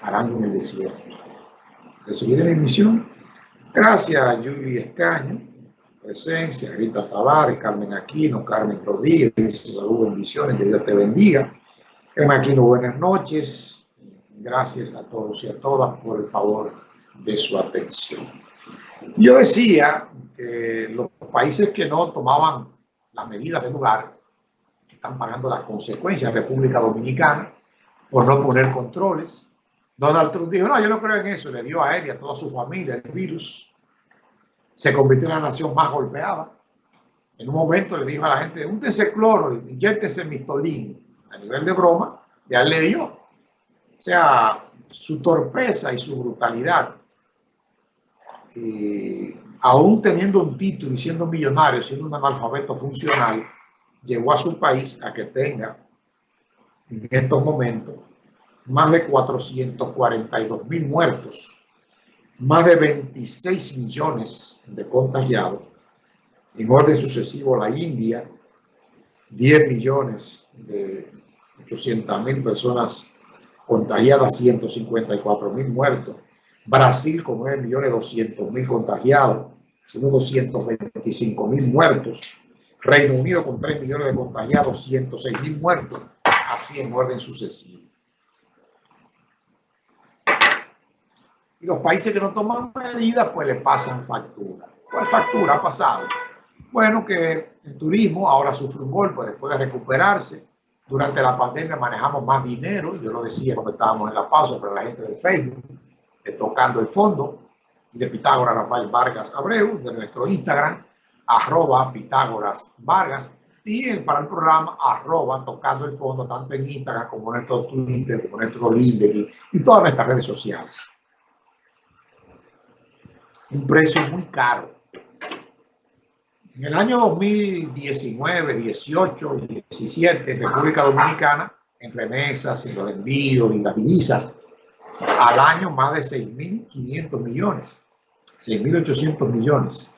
arando en el desierto. De seguir en emisión, gracias a Yuli Escaño, presencia, Rita Tavares, Carmen Aquino, Carmen Rodríguez, saludos, bendiciones, que Dios te bendiga. Carmen Aquino, buenas noches. Gracias a todos y a todas por el favor de su atención. Yo decía que los países que no tomaban las medidas de lugar están pagando las consecuencias. República Dominicana, por no poner controles. Donald Trump dijo, no, yo no creo en eso. Le dio a él y a toda su familia el virus. Se convirtió en la nación más golpeada. En un momento le dijo a la gente, úntese cloro y inyéctese mistolín. A nivel de broma, ya le dio. O sea, su torpeza y su brutalidad, y aún teniendo un título y siendo millonario, siendo un analfabeto funcional, llevó a su país a que tenga en estos momentos más de 442 mil muertos, más de 26 millones de contagiados, en orden sucesivo la India, 10 millones de 800 mil personas contagiadas, 154 mil muertos, Brasil con 9 millones 200 mil contagiados, 225 mil muertos, Reino Unido con 3 millones de contagiados, 106 mil muertos, así en orden sucesivo. Y los países que no toman medidas, pues le pasan factura. ¿Cuál factura ha pasado? Bueno, que el turismo ahora sufre un golpe después de recuperarse. Durante la pandemia manejamos más dinero, yo lo decía cuando estábamos en la pausa, pero la gente de Facebook, eh, tocando el fondo, y de Pitágoras Rafael Vargas Abreu, de nuestro Instagram, arroba Pitágoras Vargas, y el, para el programa arroba tocando el fondo, tanto en Instagram como en nuestro Twitter, como en nuestro LinkedIn y todas nuestras redes sociales. Un precio muy caro. En el año 2019, 18 y 17, República Dominicana, en remesas, en los envíos y las divisas, al año más de 6.500 millones, 6.800 millones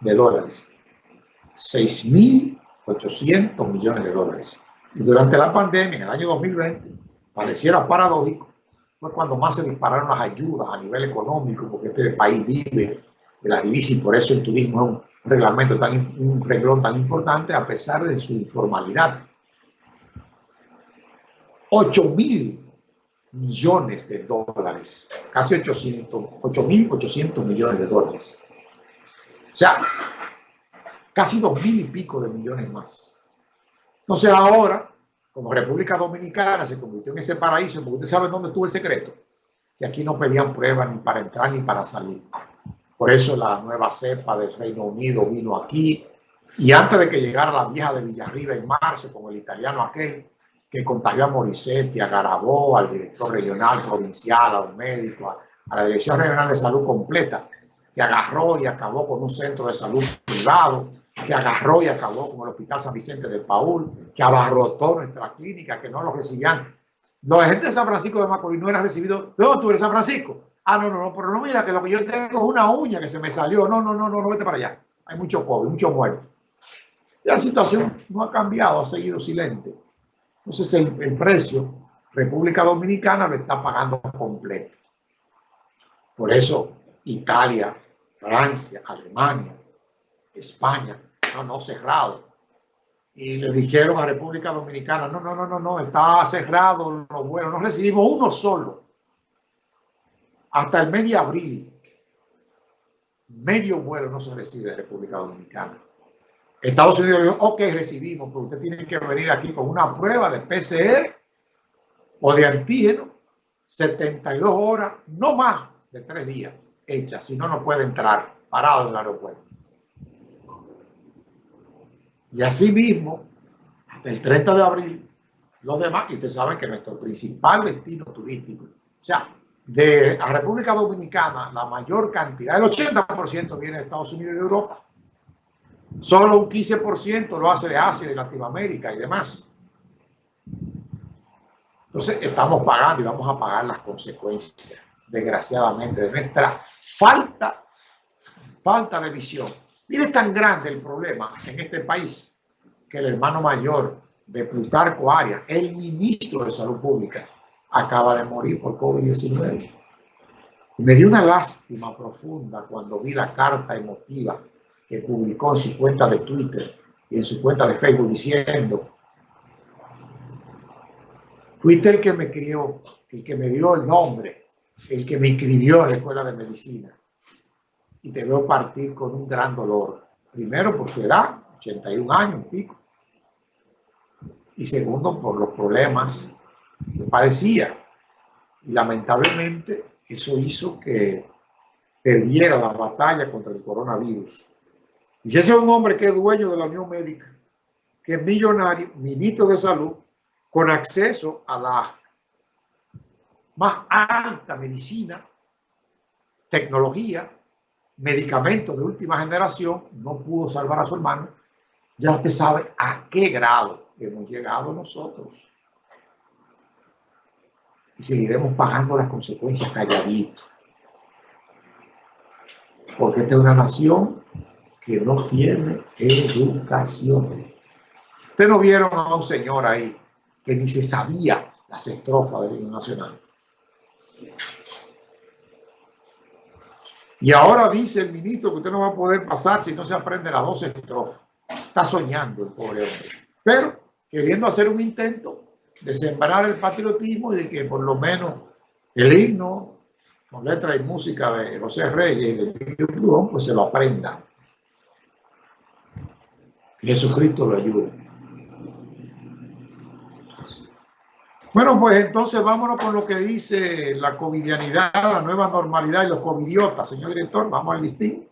de dólares. 6.800 millones de dólares. Y durante la pandemia, en el año 2020, pareciera paradójico, fue cuando más se dispararon las ayudas a nivel económico, porque este país vive de la divisa y por eso el turismo es un reglamento tan, un reglón tan importante a pesar de su informalidad. 8 mil millones de dólares, casi 800, 8.800 millones de dólares. O sea, casi dos mil y pico de millones más. Entonces ahora, como República Dominicana se convirtió en ese paraíso, porque usted sabe dónde estuvo el secreto, que aquí no pedían pruebas ni para entrar ni para salir. Por eso la nueva cepa del Reino Unido vino aquí. Y antes de que llegara la vieja de Villarriba en marzo, con el italiano aquel, que contagió a Morissetti, a Garabó, al director regional, provincial, a los médicos, a, la Dirección Regional de Salud completa, que agarró y acabó con un centro de salud privado, que agarró y acabó con el Hospital San Vicente de Paul, que abarrotó nuestra clínica, que no lo recibían. La gente de San Francisco de Macorís no era recibido. No, tú eres San Francisco. Ah, no, no, no, pero no mira que lo que yo tengo es una uña que se me salió. No, no, no, no, no vete para allá. Hay mucho pobre, mucho muerto. La situación no ha cambiado, ha seguido silente. Entonces el, el precio, República Dominicana lo está pagando completo. Por eso Italia, Francia, Alemania, España, no, no, cerrado. Y le dijeron a República Dominicana, no, no, no, no, no, está cerrado los vuelos, no recibimos uno solo. Hasta el mes de abril, medio vuelo no se recibe de República Dominicana. Estados Unidos dijo, ok, recibimos, pero usted tiene que venir aquí con una prueba de PCR o de antígeno, 72 horas, no más de tres días hecha, si no, no puede entrar parado en el aeropuerto. Y así mismo, hasta el 30 de abril, los demás, y ustedes saben que nuestro principal destino turístico, o sea, de la República Dominicana, la mayor cantidad, el 80% viene de Estados Unidos y de Europa. Solo un 15% lo hace de Asia, de Latinoamérica y demás. Entonces estamos pagando y vamos a pagar las consecuencias, desgraciadamente, de nuestra falta, falta de visión. Mire, es tan grande el problema en este país que el hermano mayor de Plutarco Arias, el ministro de Salud Pública, acaba de morir por COVID-19. Me dio una lástima profunda cuando vi la carta emotiva que publicó en su cuenta de Twitter y en su cuenta de Facebook diciendo, fuiste el que me crió, el que me dio el nombre, el que me inscribió en la escuela de medicina y te veo partir con un gran dolor. Primero por su edad, 81 años pico. Y segundo por los problemas que parecía. Y lamentablemente eso hizo que perdiera la batalla contra el coronavirus. Y si ese es un hombre que es dueño de la Unión Médica, que es millonario, ministro de salud, con acceso a la más alta medicina, tecnología, medicamentos de última generación, no pudo salvar a su hermano, ya usted sabe a qué grado hemos llegado nosotros. Y seguiremos pagando las consecuencias calladitos. Porque esta es una nación que no tiene educación. Ustedes no vieron a un señor ahí que ni se sabía las estrofas del himno nacional. Y ahora dice el ministro que usted no va a poder pasar si no se aprende las dos estrofas. Está soñando el pobre hombre. Pero queriendo hacer un intento de sembrar el patriotismo y de que por lo menos el himno con letra y música de José Reyes y de Plujón, pues se lo aprenda. Jesucristo lo ayude. Bueno, pues entonces vámonos con lo que dice la covidianidad, la nueva normalidad y los covidiotas. Señor director, vamos al listín.